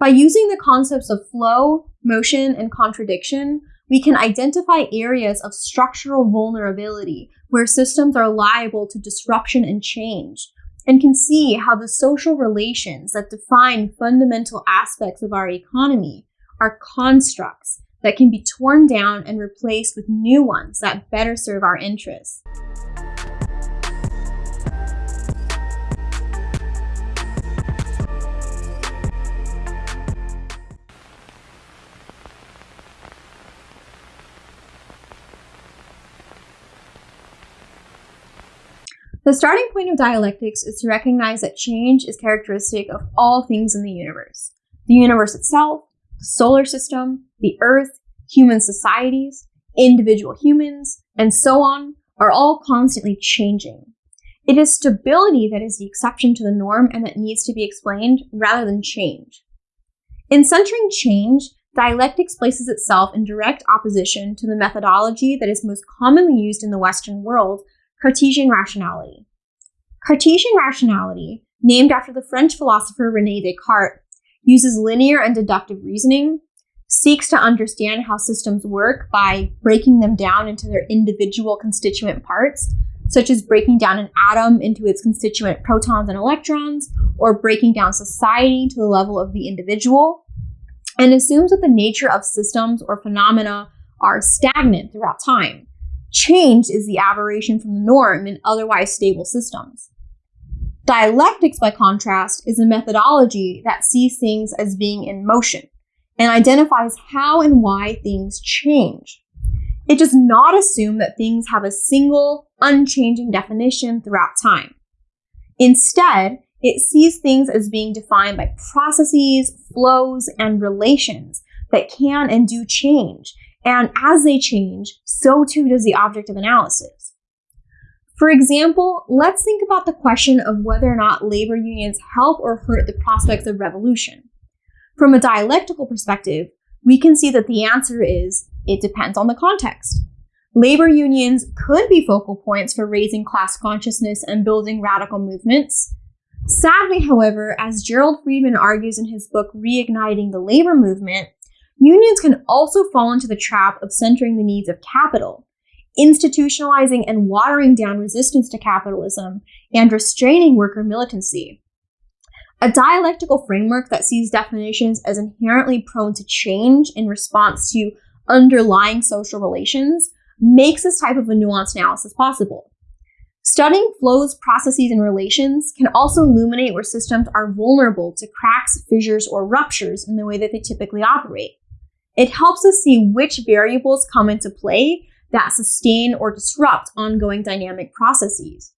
By using the concepts of flow, motion, and contradiction, we can identify areas of structural vulnerability where systems are liable to disruption and change, and can see how the social relations that define fundamental aspects of our economy are constructs that can be torn down and replaced with new ones that better serve our interests. The starting point of dialectics is to recognize that change is characteristic of all things in the universe. The universe itself, the solar system, the earth, human societies, individual humans, and so on are all constantly changing. It is stability that is the exception to the norm and that needs to be explained rather than change. In centering change, dialectics places itself in direct opposition to the methodology that is most commonly used in the Western world, Cartesian rationality. Cartesian rationality, named after the French philosopher Rene Descartes, uses linear and deductive reasoning, seeks to understand how systems work by breaking them down into their individual constituent parts, such as breaking down an atom into its constituent protons and electrons, or breaking down society to the level of the individual, and assumes that the nature of systems or phenomena are stagnant throughout time. Change is the aberration from the norm in otherwise stable systems. Dialectics, by contrast, is a methodology that sees things as being in motion and identifies how and why things change. It does not assume that things have a single, unchanging definition throughout time. Instead, it sees things as being defined by processes, flows, and relations that can and do change. And as they change, so too does the object of analysis. For example, let's think about the question of whether or not labor unions help or hurt the prospects of revolution. From a dialectical perspective, we can see that the answer is it depends on the context. Labor unions could be focal points for raising class consciousness and building radical movements. Sadly, however, as Gerald Friedman argues in his book Reigniting the Labor Movement, unions can also fall into the trap of centering the needs of capital institutionalizing and watering down resistance to capitalism, and restraining worker militancy. A dialectical framework that sees definitions as inherently prone to change in response to underlying social relations makes this type of a nuanced analysis possible. Studying flows, processes, and relations can also illuminate where systems are vulnerable to cracks, fissures, or ruptures in the way that they typically operate. It helps us see which variables come into play that sustain or disrupt ongoing dynamic processes.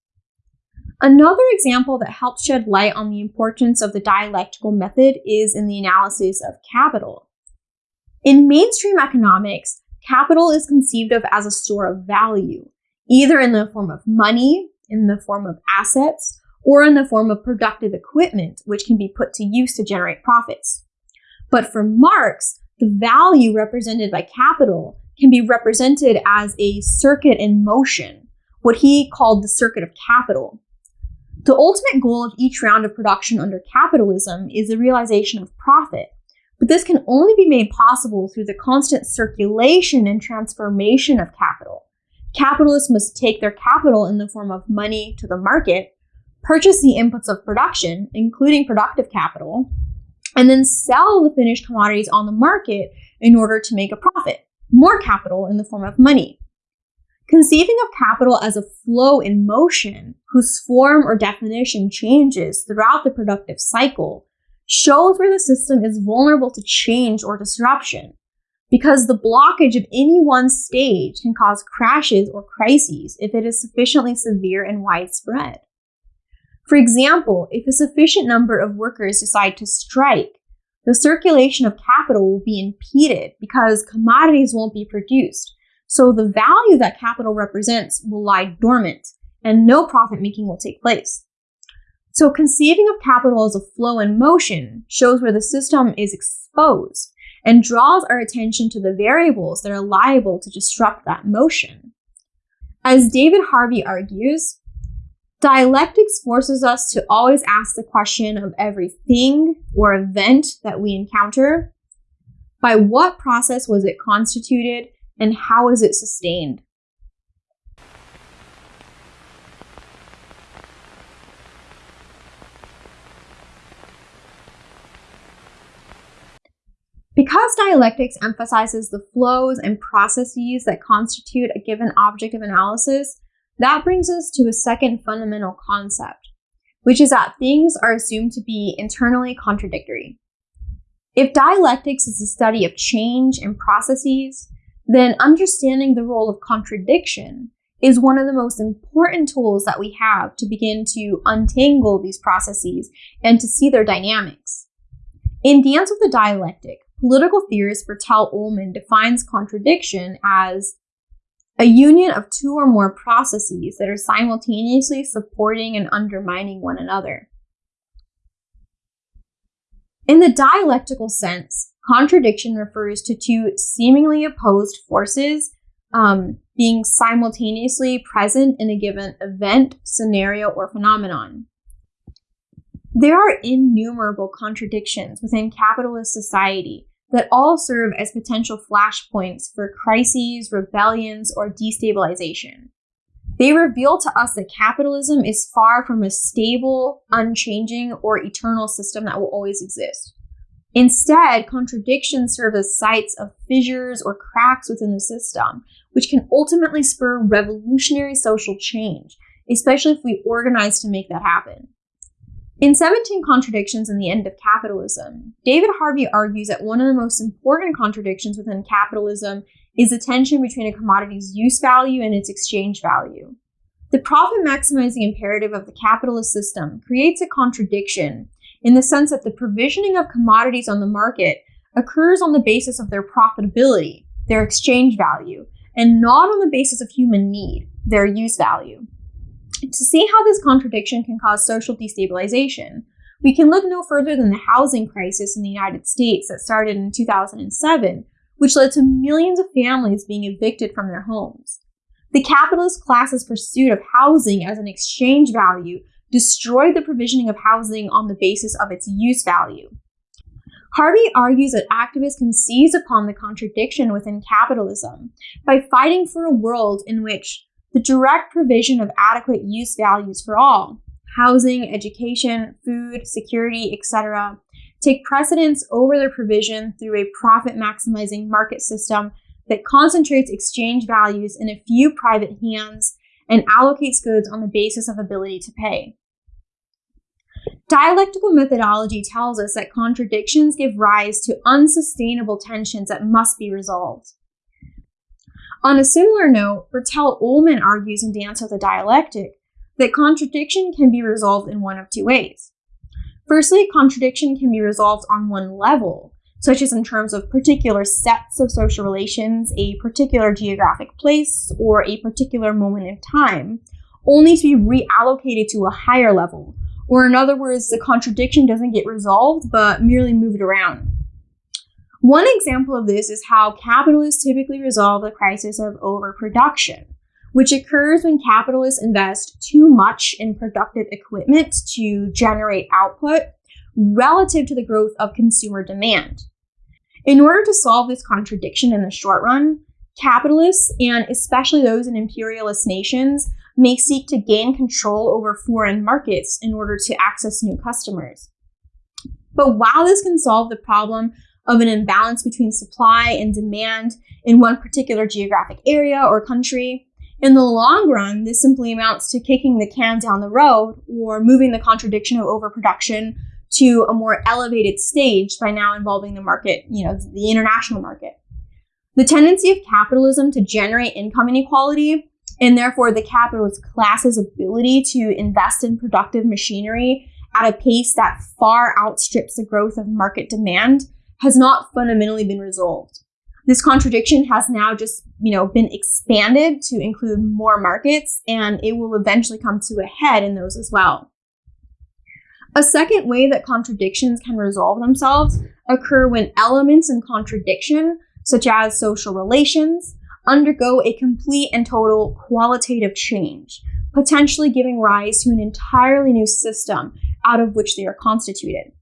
Another example that helps shed light on the importance of the dialectical method is in the analysis of capital. In mainstream economics, capital is conceived of as a store of value, either in the form of money, in the form of assets, or in the form of productive equipment, which can be put to use to generate profits. But for Marx, the value represented by capital can be represented as a circuit in motion, what he called the circuit of capital. The ultimate goal of each round of production under capitalism is the realization of profit, but this can only be made possible through the constant circulation and transformation of capital. Capitalists must take their capital in the form of money to the market, purchase the inputs of production, including productive capital, and then sell the finished commodities on the market in order to make a profit more capital in the form of money. Conceiving of capital as a flow in motion whose form or definition changes throughout the productive cycle shows where the system is vulnerable to change or disruption because the blockage of any one stage can cause crashes or crises if it is sufficiently severe and widespread. For example, if a sufficient number of workers decide to strike, the circulation of capital will be impeded because commodities won't be produced. So the value that capital represents will lie dormant and no profit making will take place. So conceiving of capital as a flow in motion shows where the system is exposed and draws our attention to the variables that are liable to disrupt that motion. As David Harvey argues, Dialectics forces us to always ask the question of everything or event that we encounter by what process was it constituted and how is it sustained? Because dialectics emphasizes the flows and processes that constitute a given object of analysis, that brings us to a second fundamental concept, which is that things are assumed to be internally contradictory. If dialectics is the study of change and processes, then understanding the role of contradiction is one of the most important tools that we have to begin to untangle these processes and to see their dynamics. In Dance with the Dialectic, political theorist Bertell Ollman defines contradiction as a union of two or more processes that are simultaneously supporting and undermining one another. In the dialectical sense, contradiction refers to two seemingly opposed forces um, being simultaneously present in a given event, scenario, or phenomenon. There are innumerable contradictions within capitalist society that all serve as potential flashpoints for crises, rebellions, or destabilization. They reveal to us that capitalism is far from a stable, unchanging, or eternal system that will always exist. Instead, contradictions serve as sites of fissures or cracks within the system, which can ultimately spur revolutionary social change, especially if we organize to make that happen. In 17 Contradictions and the End of Capitalism, David Harvey argues that one of the most important contradictions within capitalism is the tension between a commodity's use value and its exchange value. The profit maximizing imperative of the capitalist system creates a contradiction in the sense that the provisioning of commodities on the market occurs on the basis of their profitability, their exchange value, and not on the basis of human need, their use value. To see how this contradiction can cause social destabilization, we can look no further than the housing crisis in the United States that started in 2007, which led to millions of families being evicted from their homes. The capitalist class's pursuit of housing as an exchange value destroyed the provisioning of housing on the basis of its use value. Harvey argues that activists can seize upon the contradiction within capitalism by fighting for a world in which the direct provision of adequate use values for all housing, education, food, security, etc. take precedence over their provision through a profit maximizing market system that concentrates exchange values in a few private hands and allocates goods on the basis of ability to pay. Dialectical methodology tells us that contradictions give rise to unsustainable tensions that must be resolved. On a similar note, Bertell Ollman argues in Dance with the Dialectic that contradiction can be resolved in one of two ways. Firstly, contradiction can be resolved on one level, such as in terms of particular sets of social relations, a particular geographic place, or a particular moment in time, only to be reallocated to a higher level. Or, in other words, the contradiction doesn't get resolved but merely moved around. One example of this is how capitalists typically resolve the crisis of overproduction, which occurs when capitalists invest too much in productive equipment to generate output relative to the growth of consumer demand. In order to solve this contradiction in the short run, capitalists, and especially those in imperialist nations, may seek to gain control over foreign markets in order to access new customers. But while this can solve the problem of an imbalance between supply and demand in one particular geographic area or country. In the long run, this simply amounts to kicking the can down the road or moving the contradiction of overproduction to a more elevated stage by now involving the market, you know, the international market. The tendency of capitalism to generate income inequality and therefore the capitalist class's ability to invest in productive machinery at a pace that far outstrips the growth of market demand has not fundamentally been resolved. This contradiction has now just, you know, been expanded to include more markets and it will eventually come to a head in those as well. A second way that contradictions can resolve themselves occur when elements in contradiction, such as social relations, undergo a complete and total qualitative change, potentially giving rise to an entirely new system out of which they are constituted.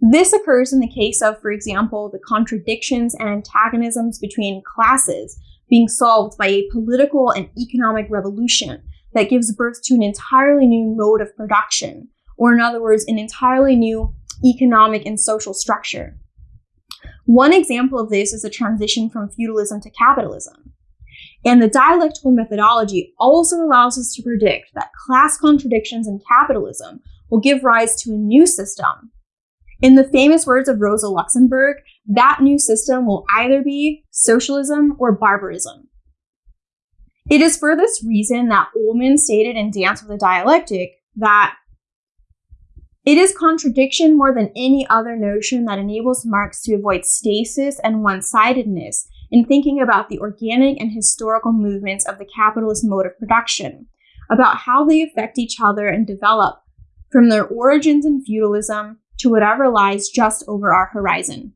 This occurs in the case of, for example, the contradictions and antagonisms between classes being solved by a political and economic revolution that gives birth to an entirely new mode of production, or in other words, an entirely new economic and social structure. One example of this is the transition from feudalism to capitalism. And the dialectical methodology also allows us to predict that class contradictions in capitalism will give rise to a new system. In the famous words of Rosa Luxemburg, that new system will either be socialism or barbarism. It is for this reason that Ollman stated in Dance with the Dialectic that it is contradiction more than any other notion that enables Marx to avoid stasis and one sidedness in thinking about the organic and historical movements of the capitalist mode of production, about how they affect each other and develop from their origins in feudalism to whatever lies just over our horizon.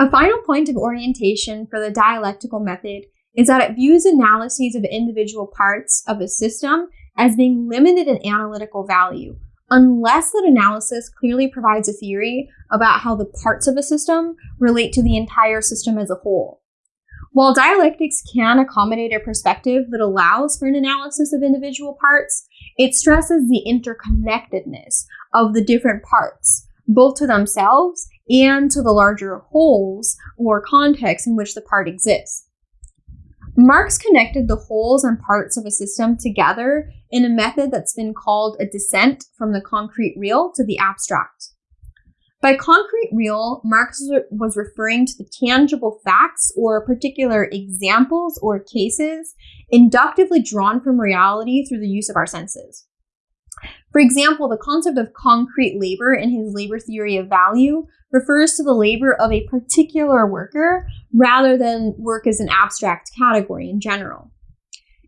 A final point of orientation for the dialectical method is that it views analyses of individual parts of a system as being limited in analytical value, unless that analysis clearly provides a theory about how the parts of a system relate to the entire system as a whole. While dialectics can accommodate a perspective that allows for an analysis of individual parts, it stresses the interconnectedness of the different parts, both to themselves and to the larger wholes or context in which the part exists. Marx connected the wholes and parts of a system together in a method that's been called a descent from the concrete real to the abstract. By concrete real, Marx was referring to the tangible facts or particular examples or cases inductively drawn from reality through the use of our senses. For example, the concept of concrete labor in his labor theory of value refers to the labor of a particular worker rather than work as an abstract category in general.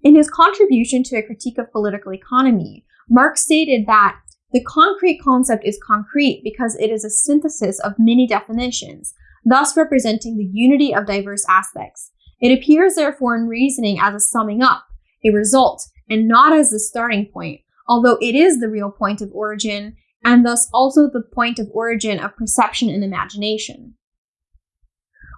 In his contribution to a critique of political economy, Marx stated that the concrete concept is concrete because it is a synthesis of many definitions, thus representing the unity of diverse aspects. It appears therefore in reasoning as a summing up, a result, and not as the starting point, although it is the real point of origin and thus also the point of origin of perception and imagination.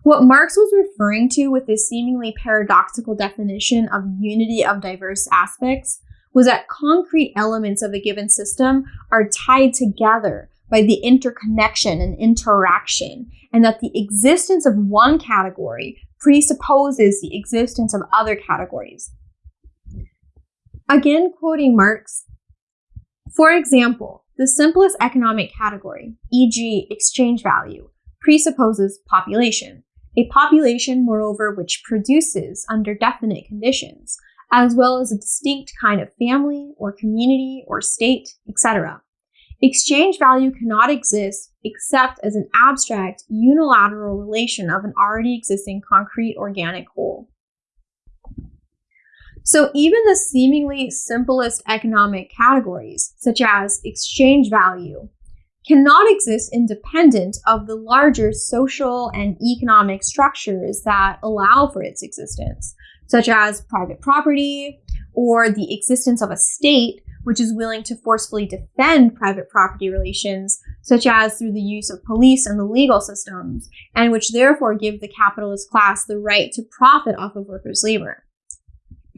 What Marx was referring to with this seemingly paradoxical definition of unity of diverse aspects was that concrete elements of a given system are tied together by the interconnection and interaction, and that the existence of one category presupposes the existence of other categories. Again, quoting Marx, for example, the simplest economic category, e.g., exchange value, presupposes population, a population, moreover, which produces under definite conditions, as well as a distinct kind of family or community or state, etc. Exchange value cannot exist except as an abstract, unilateral relation of an already existing concrete organic whole. So even the seemingly simplest economic categories, such as exchange value, cannot exist independent of the larger social and economic structures that allow for its existence, such as private property or the existence of a state which is willing to forcefully defend private property relations, such as through the use of police and the legal systems, and which therefore give the capitalist class the right to profit off of workers' labor.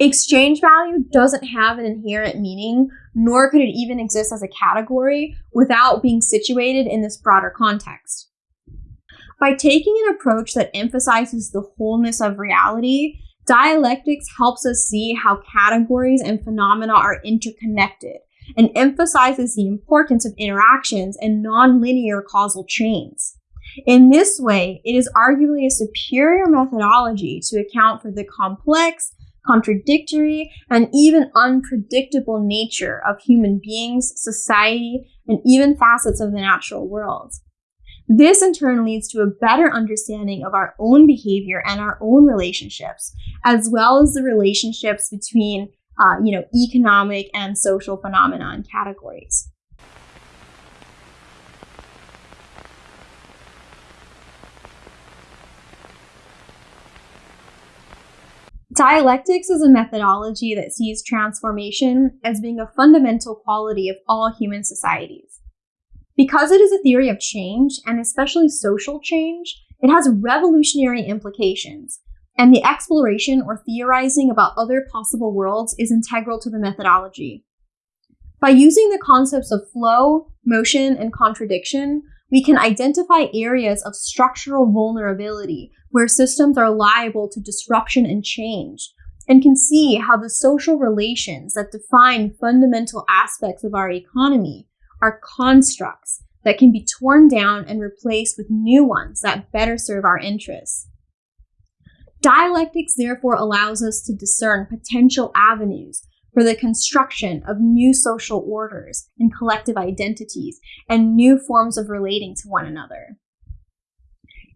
Exchange value doesn't have an inherent meaning, nor could it even exist as a category without being situated in this broader context. By taking an approach that emphasizes the wholeness of reality, dialectics helps us see how categories and phenomena are interconnected and emphasizes the importance of interactions and nonlinear causal chains. In this way, it is arguably a superior methodology to account for the complex contradictory, and even unpredictable nature of human beings, society, and even facets of the natural world. This in turn leads to a better understanding of our own behavior and our own relationships, as well as the relationships between uh, you know, economic and social phenomenon categories. Dialectics is a methodology that sees transformation as being a fundamental quality of all human societies. Because it is a theory of change, and especially social change, it has revolutionary implications, and the exploration or theorizing about other possible worlds is integral to the methodology. By using the concepts of flow, motion, and contradiction, we can identify areas of structural vulnerability where systems are liable to disruption and change, and can see how the social relations that define fundamental aspects of our economy are constructs that can be torn down and replaced with new ones that better serve our interests. Dialectics therefore allows us to discern potential avenues for the construction of new social orders and collective identities and new forms of relating to one another.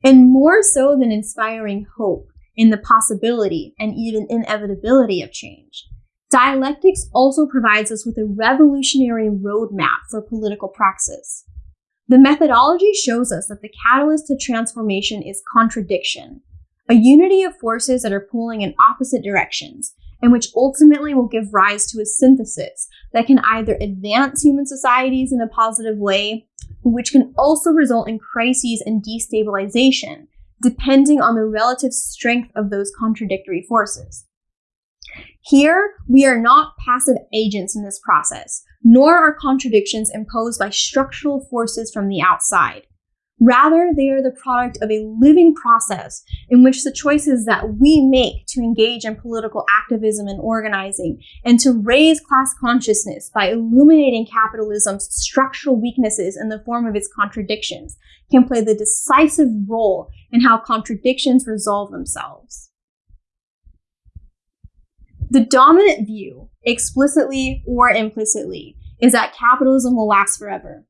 And more so than inspiring hope in the possibility and even inevitability of change, dialectics also provides us with a revolutionary roadmap for political praxis. The methodology shows us that the catalyst to transformation is contradiction, a unity of forces that are pulling in opposite directions, and which ultimately will give rise to a synthesis that can either advance human societies in a positive way, which can also result in crises and destabilization, depending on the relative strength of those contradictory forces. Here, we are not passive agents in this process, nor are contradictions imposed by structural forces from the outside. Rather, they are the product of a living process in which the choices that we make to engage in political activism and organizing and to raise class consciousness by illuminating capitalism's structural weaknesses in the form of its contradictions can play the decisive role in how contradictions resolve themselves. The dominant view, explicitly or implicitly, is that capitalism will last forever.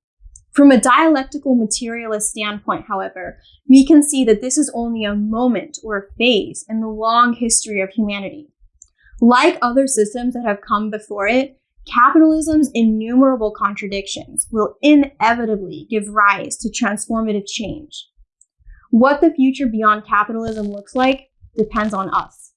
From a dialectical materialist standpoint, however, we can see that this is only a moment or a phase in the long history of humanity. Like other systems that have come before it, capitalism's innumerable contradictions will inevitably give rise to transformative change. What the future beyond capitalism looks like depends on us.